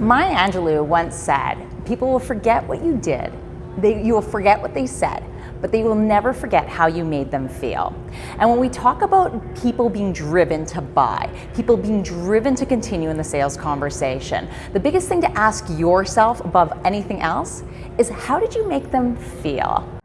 Maya Angelou once said, people will forget what you did, they, you will forget what they said, but they will never forget how you made them feel. And when we talk about people being driven to buy, people being driven to continue in the sales conversation, the biggest thing to ask yourself above anything else is how did you make them feel?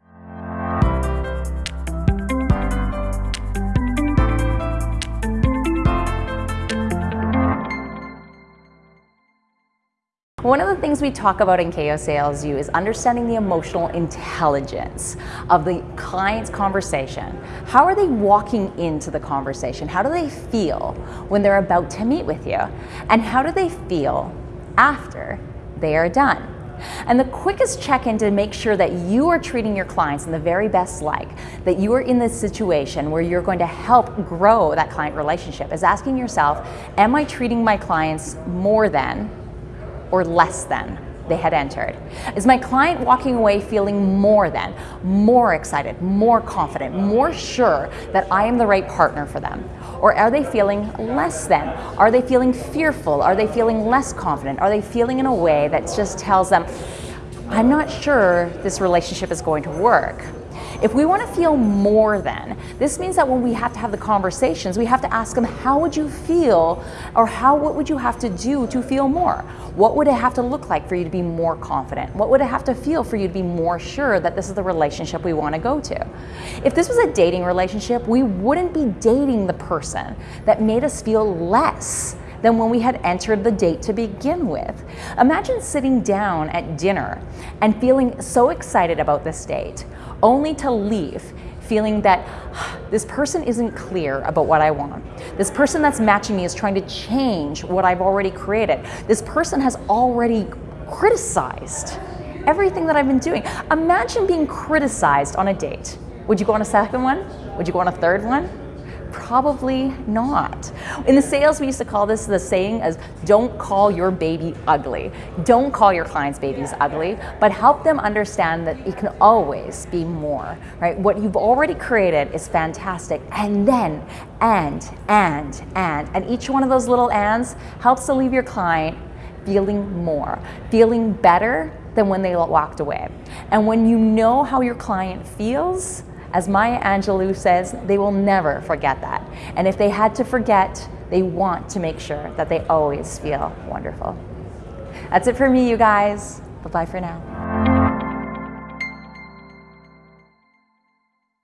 Things we talk about in KO Sales U is understanding the emotional intelligence of the client's conversation. How are they walking into the conversation? How do they feel when they're about to meet with you? And how do they feel after they are done? And the quickest check-in to make sure that you are treating your clients in the very best light, that you are in this situation where you're going to help grow that client relationship is asking yourself, am I treating my clients more than or less than they had entered? Is my client walking away feeling more than, more excited, more confident, more sure that I am the right partner for them? Or are they feeling less than? Are they feeling fearful? Are they feeling less confident? Are they feeling in a way that just tells them, I'm not sure this relationship is going to work? If we want to feel more than, this means that when we have to have the conversations, we have to ask them, how would you feel or how, what would you have to do to feel more? What would it have to look like for you to be more confident? What would it have to feel for you to be more sure that this is the relationship we want to go to? If this was a dating relationship, we wouldn't be dating the person that made us feel less than when we had entered the date to begin with. Imagine sitting down at dinner and feeling so excited about this date, only to leave feeling that ah, this person isn't clear about what I want. This person that's matching me is trying to change what I've already created. This person has already criticized everything that I've been doing. Imagine being criticized on a date. Would you go on a second one? Would you go on a third one? Probably not. In the sales, we used to call this the saying as don't call your baby ugly. Don't call your clients' babies ugly, but help them understand that it can always be more, right? What you've already created is fantastic. And then, and, and, and, and each one of those little ands helps to leave your client feeling more, feeling better than when they walked away. And when you know how your client feels, as Maya Angelou says, they will never forget that. And if they had to forget, they want to make sure that they always feel wonderful. That's it for me, you guys. Bye-bye for now.